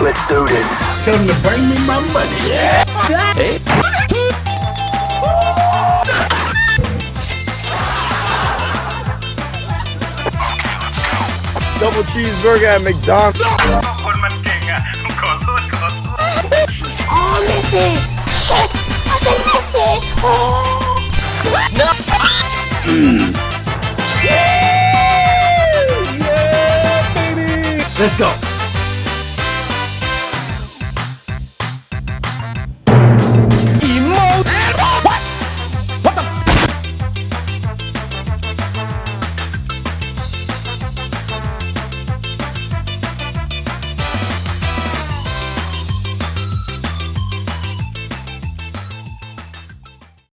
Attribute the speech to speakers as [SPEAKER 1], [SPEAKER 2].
[SPEAKER 1] Let's do this.
[SPEAKER 2] Tell him to bring me my money. Yeah.
[SPEAKER 1] Hey.
[SPEAKER 3] Double cheeseburger at McDonald's.
[SPEAKER 4] Oh, Missy! Shit! I said Missy! Oh! No! Mm. Yeah, yeah, baby!
[SPEAKER 2] Let's go.